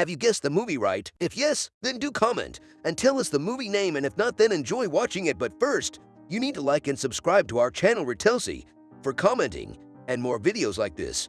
Have you guessed the movie right? If yes, then do comment and tell us the movie name and if not then enjoy watching it but first, you need to like and subscribe to our channel Ritelsi for commenting and more videos like this.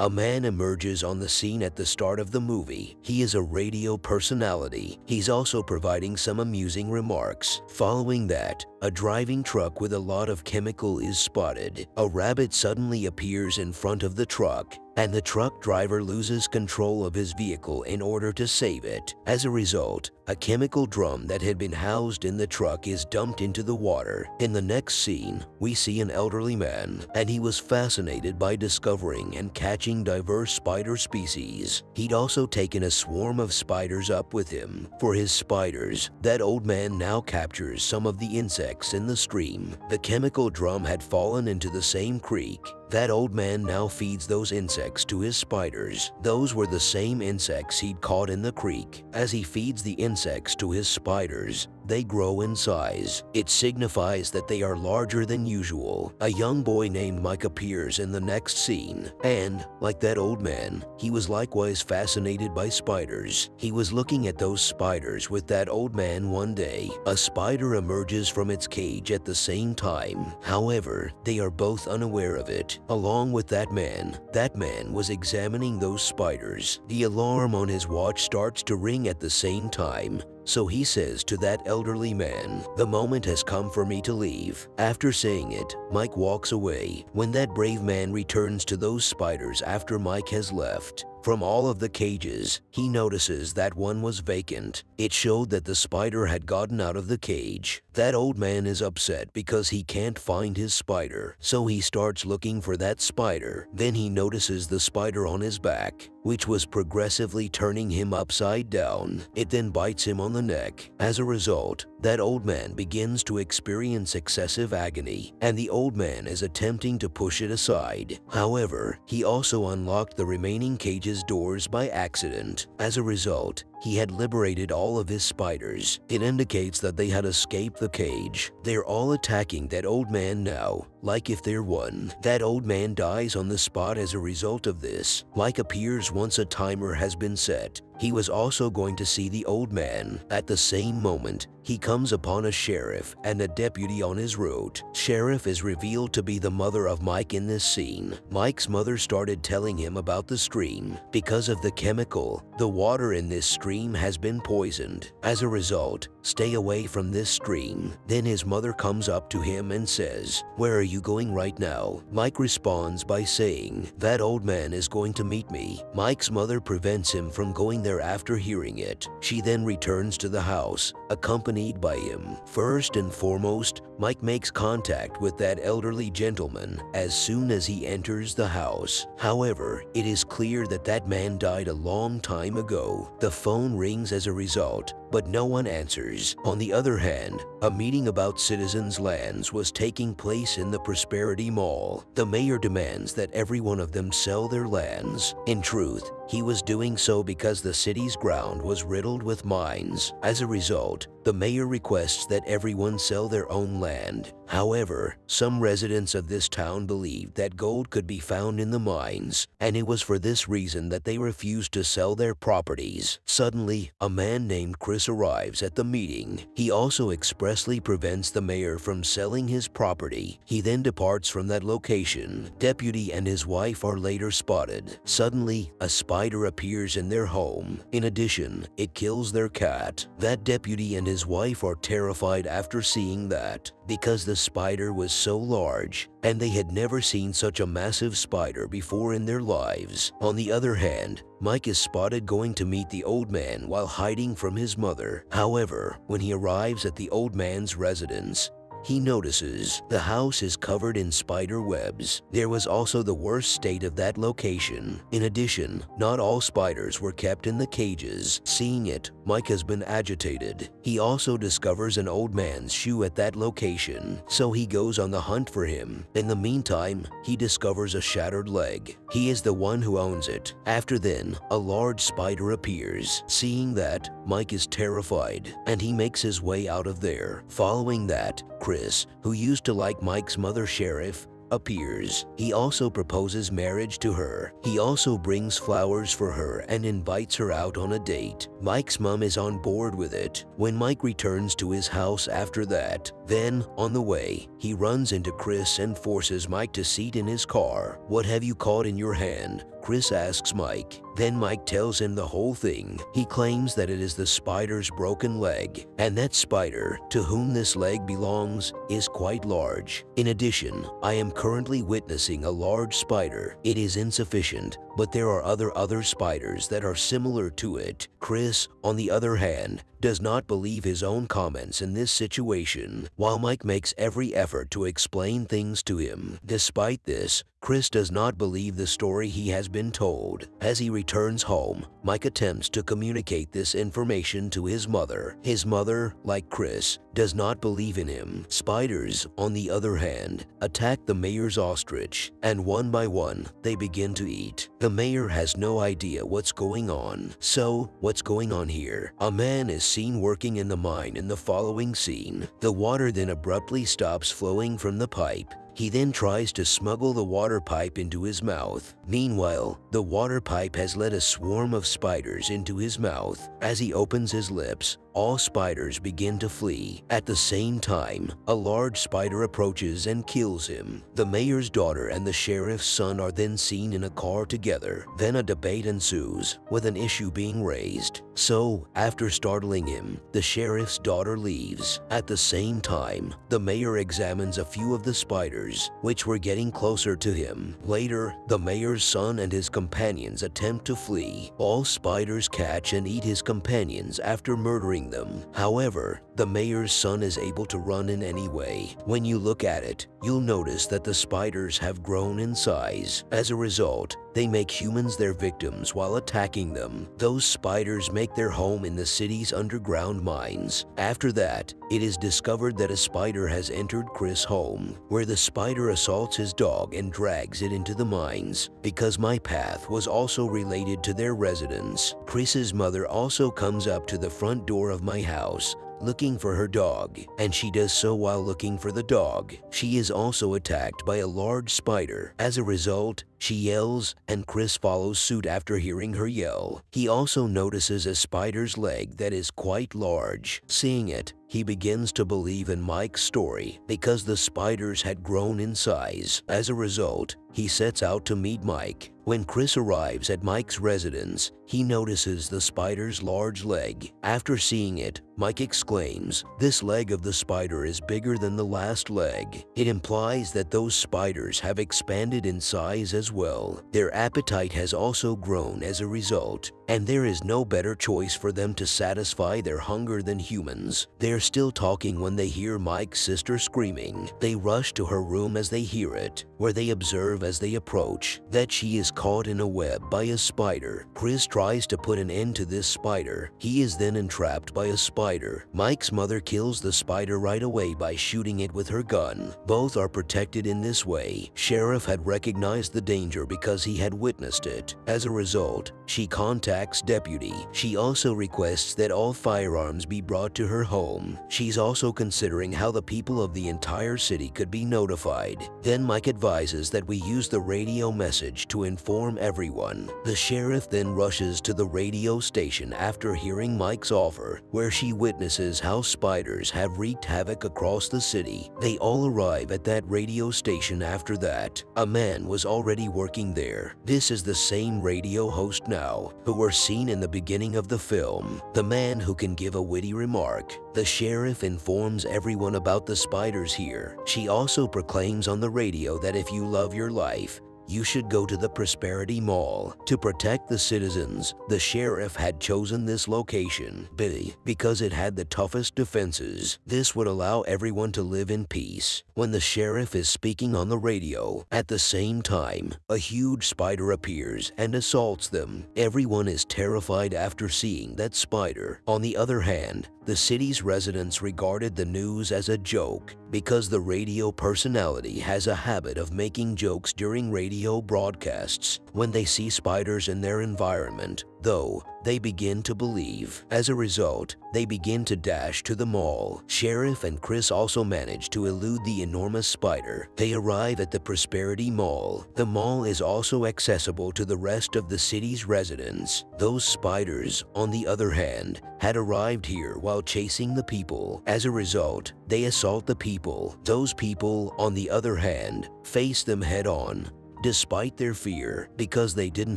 A man emerges on the scene at the start of the movie. He is a radio personality. He's also providing some amusing remarks. Following that, a driving truck with a lot of chemical is spotted. A rabbit suddenly appears in front of the truck and the truck driver loses control of his vehicle in order to save it. As a result, a chemical drum that had been housed in the truck is dumped into the water. In the next scene, we see an elderly man, and he was fascinated by discovering and catching diverse spider species. He'd also taken a swarm of spiders up with him. For his spiders, that old man now captures some of the insects in the stream. The chemical drum had fallen into the same creek, that old man now feeds those insects to his spiders. Those were the same insects he'd caught in the creek. As he feeds the insects to his spiders, they grow in size. It signifies that they are larger than usual. A young boy named Mike appears in the next scene, and, like that old man, he was likewise fascinated by spiders. He was looking at those spiders with that old man one day. A spider emerges from its cage at the same time. However, they are both unaware of it. Along with that man, that man was examining those spiders. The alarm on his watch starts to ring at the same time. So he says to that elderly man, the moment has come for me to leave. After saying it, Mike walks away. When that brave man returns to those spiders after Mike has left, from all of the cages, he notices that one was vacant. It showed that the spider had gotten out of the cage. That old man is upset because he can't find his spider, so he starts looking for that spider. Then he notices the spider on his back, which was progressively turning him upside down. It then bites him on the neck. As a result, that old man begins to experience excessive agony, and the old man is attempting to push it aside. However, he also unlocked the remaining cage's doors by accident. As a result, he had liberated all of his spiders. It indicates that they had escaped the cage. They're all attacking that old man now, like if they're one. That old man dies on the spot as a result of this. Like appears once a timer has been set. He was also going to see the old man. At the same moment, he comes upon a sheriff and a deputy on his route. Sheriff is revealed to be the mother of Mike in this scene. Mike's mother started telling him about the stream. Because of the chemical, the water in this stream has been poisoned. As a result, stay away from this stream. Then his mother comes up to him and says, Where are you going right now? Mike responds by saying, That old man is going to meet me. Mike's mother prevents him from going there after hearing it. She then returns to the house, accompanied by him. First and foremost, Mike makes contact with that elderly gentleman as soon as he enters the house. However, it is clear that that man died a long time ago. The phone rings as a result, but no one answers. On the other hand, a meeting about citizens' lands was taking place in the Prosperity Mall. The mayor demands that every one of them sell their lands. In truth, he was doing so because the city's ground was riddled with mines. As a result, the mayor requests that everyone sell their own land. However, some residents of this town believed that gold could be found in the mines, and it was for this reason that they refused to sell their properties. Suddenly, a man named Chris arrives at the meeting. He also expressly prevents the mayor from selling his property. He then departs from that location. Deputy and his wife are later spotted. Suddenly, a spider appears in their home. In addition, it kills their cat. That deputy and his wife are terrified after seeing that because the spider was so large and they had never seen such a massive spider before in their lives. On the other hand, Mike is spotted going to meet the old man while hiding from his mother. However, when he arrives at the old man's residence, he notices the house is covered in spider webs. There was also the worst state of that location. In addition, not all spiders were kept in the cages. Seeing it, Mike has been agitated. He also discovers an old man's shoe at that location, so he goes on the hunt for him. In the meantime, he discovers a shattered leg. He is the one who owns it. After then, a large spider appears. Seeing that, Mike is terrified, and he makes his way out of there. Following that, Chris, who used to like Mike's mother sheriff, appears. He also proposes marriage to her. He also brings flowers for her and invites her out on a date. Mike's mom is on board with it. When Mike returns to his house after that, then, on the way, he runs into Chris and forces Mike to seat in his car. What have you caught in your hand? Chris asks Mike. Then Mike tells him the whole thing. He claims that it is the spider's broken leg, and that spider, to whom this leg belongs, is quite large. In addition, I am currently witnessing a large spider. It is insufficient, but there are other other spiders that are similar to it. Chris, on the other hand, does not believe his own comments in this situation, while Mike makes every effort to explain things to him. Despite this, Chris does not believe the story he has been told. As he returns home, Mike attempts to communicate this information to his mother. His mother, like Chris, does not believe in him. Spiders, on the other hand, attack the mayor's ostrich, and one by one, they begin to eat. The mayor has no idea what's going on. So, what's going on here? A man is seen working in the mine in the following scene. The water then abruptly stops flowing from the pipe he then tries to smuggle the water pipe into his mouth. Meanwhile, the water pipe has let a swarm of spiders into his mouth. As he opens his lips, all spiders begin to flee. At the same time, a large spider approaches and kills him. The mayor's daughter and the sheriff's son are then seen in a car together. Then a debate ensues, with an issue being raised. So, after startling him, the sheriff's daughter leaves. At the same time, the mayor examines a few of the spiders, which were getting closer to him. Later, the mayor's son and his companions attempt to flee. All spiders catch and eat his companions after murdering them. However, the mayor's son is able to run in any way. When you look at it, you'll notice that the spiders have grown in size. As a result, they make humans their victims while attacking them. Those spiders make their home in the city's underground mines. After that, it is discovered that a spider has entered Chris' home, where the spider assaults his dog and drags it into the mines. Because my path was also related to their residence, Chris's mother also comes up to the front door of my house looking for her dog, and she does so while looking for the dog. She is also attacked by a large spider. As a result, she yells, and Chris follows suit after hearing her yell. He also notices a spider's leg that is quite large. Seeing it, he begins to believe in Mike's story because the spiders had grown in size. As a result, he sets out to meet Mike. When Chris arrives at Mike's residence, he notices the spider's large leg. After seeing it, Mike exclaims, this leg of the spider is bigger than the last leg. It implies that those spiders have expanded in size as well. Their appetite has also grown as a result, and there is no better choice for them to satisfy their hunger than humans. They're still talking when they hear Mike's sister screaming. They rush to her room as they hear it, where they observe as they approach that she is caught in a web by a spider. Chris tries to put an end to this spider. He is then entrapped by a spider. Mike's mother kills the spider right away by shooting it with her gun. Both are protected in this way. Sheriff had recognized the danger because he had witnessed it. As a result, she contacts deputy. She also requests that all firearms be brought to her home. She's also considering how the people of the entire city could be notified. Then Mike advises that we use the radio message to inform everyone. The sheriff then rushes to the radio station after hearing Mike's offer, where she witnesses how spiders have wreaked havoc across the city. They all arrive at that radio station after that. A man was already working there. This is the same radio host now, who were seen in the beginning of the film. The man who can give a witty remark. The sheriff informs everyone about the spiders here. She also proclaims on the radio that if you love your life, you should go to the Prosperity Mall. To protect the citizens, the sheriff had chosen this location B because it had the toughest defenses. This would allow everyone to live in peace. When the sheriff is speaking on the radio, at the same time, a huge spider appears and assaults them. Everyone is terrified after seeing that spider. On the other hand, the city's residents regarded the news as a joke because the radio personality has a habit of making jokes during radio broadcasts. When they see spiders in their environment, though they begin to believe. As a result, they begin to dash to the mall. Sheriff and Chris also manage to elude the enormous spider. They arrive at the Prosperity Mall. The mall is also accessible to the rest of the city's residents. Those spiders, on the other hand, had arrived here while chasing the people. As a result, they assault the people. Those people, on the other hand, face them head on despite their fear because they didn't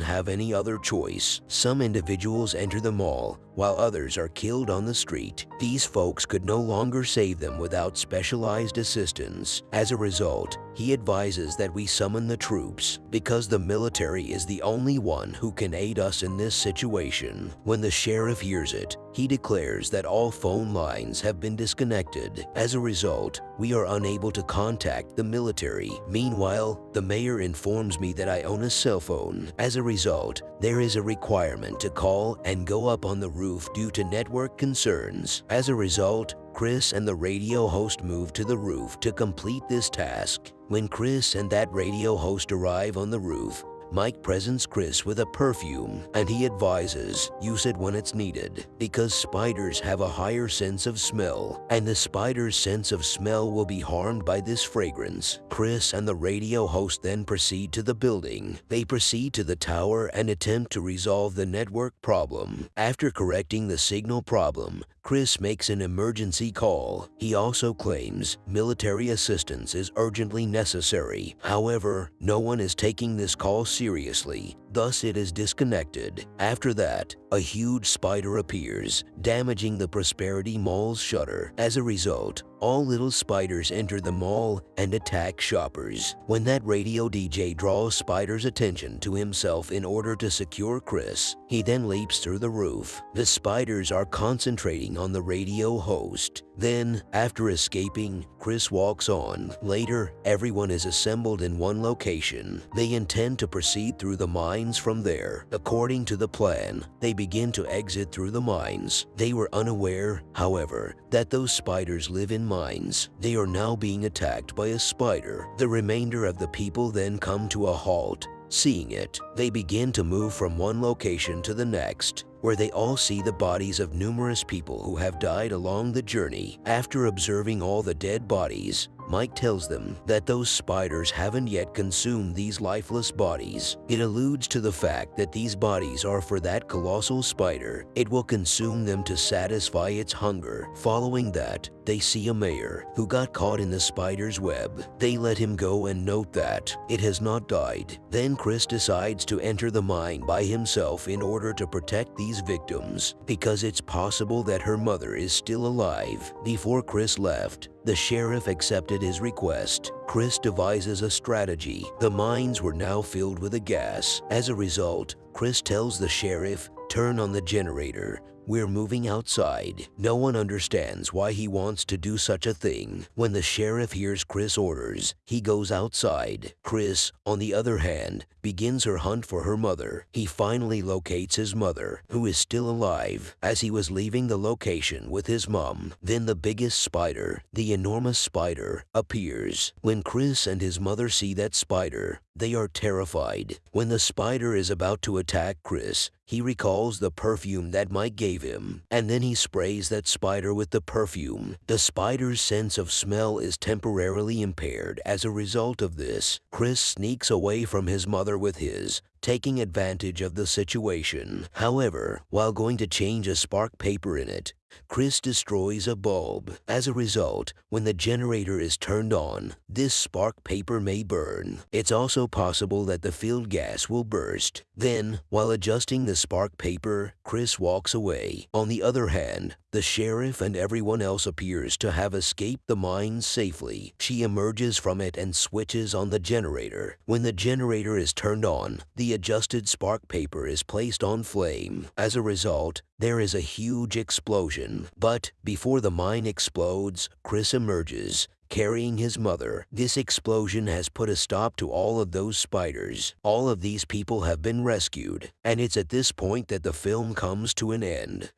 have any other choice. Some individuals enter the mall while others are killed on the street. These folks could no longer save them without specialized assistance. As a result, he advises that we summon the troops because the military is the only one who can aid us in this situation. When the sheriff hears it, he declares that all phone lines have been disconnected. As a result, we are unable to contact the military. Meanwhile, the mayor informs me that I own a cell phone. As a result, there is a requirement to call and go up on the roof due to network concerns. As a result, Chris and the radio host move to the roof to complete this task. When Chris and that radio host arrive on the roof, Mike presents Chris with a perfume and he advises use it when it's needed because spiders have a higher sense of smell and the spider's sense of smell will be harmed by this fragrance. Chris and the radio host then proceed to the building. They proceed to the tower and attempt to resolve the network problem. After correcting the signal problem, Chris makes an emergency call. He also claims military assistance is urgently necessary. However, no one is taking this call seriously, seriously thus it is disconnected. After that, a huge spider appears, damaging the Prosperity Mall's shutter. As a result, all little spiders enter the mall and attack shoppers. When that radio DJ draws Spider's attention to himself in order to secure Chris, he then leaps through the roof. The spiders are concentrating on the radio host. Then, after escaping, Chris walks on. Later, everyone is assembled in one location. They intend to proceed through the mines from there. According to the plan, they begin to exit through the mines. They were unaware, however, that those spiders live in mines. They are now being attacked by a spider. The remainder of the people then come to a halt. Seeing it, they begin to move from one location to the next where they all see the bodies of numerous people who have died along the journey. After observing all the dead bodies, Mike tells them that those spiders haven't yet consumed these lifeless bodies. It alludes to the fact that these bodies are for that colossal spider. It will consume them to satisfy its hunger. Following that, they see a mayor who got caught in the spider's web. They let him go and note that it has not died. Then Chris decides to enter the mine by himself in order to protect these victims because it's possible that her mother is still alive. Before Chris left, the sheriff accepted his request. Chris devises a strategy. The mines were now filled with a gas. As a result, Chris tells the sheriff, turn on the generator. We're moving outside. No one understands why he wants to do such a thing. When the sheriff hears Chris' orders, he goes outside. Chris, on the other hand, begins her hunt for her mother. He finally locates his mother, who is still alive, as he was leaving the location with his mom. Then the biggest spider, the enormous spider, appears. When Chris and his mother see that spider, they are terrified. When the spider is about to attack Chris, he recalls the perfume that Mike gave him, and then he sprays that spider with the perfume. The spider's sense of smell is temporarily impaired as a result of this. Chris sneaks away from his mother with his, taking advantage of the situation. However, while going to change a spark paper in it, Chris destroys a bulb. As a result, when the generator is turned on, this spark paper may burn. It's also possible that the field gas will burst. Then, while adjusting the spark paper, Chris walks away. On the other hand, the sheriff and everyone else appears to have escaped the mine safely. She emerges from it and switches on the generator. When the generator is turned on, the adjusted spark paper is placed on flame. As a result, there is a huge explosion. But before the mine explodes, Chris emerges carrying his mother. This explosion has put a stop to all of those spiders. All of these people have been rescued, and it's at this point that the film comes to an end.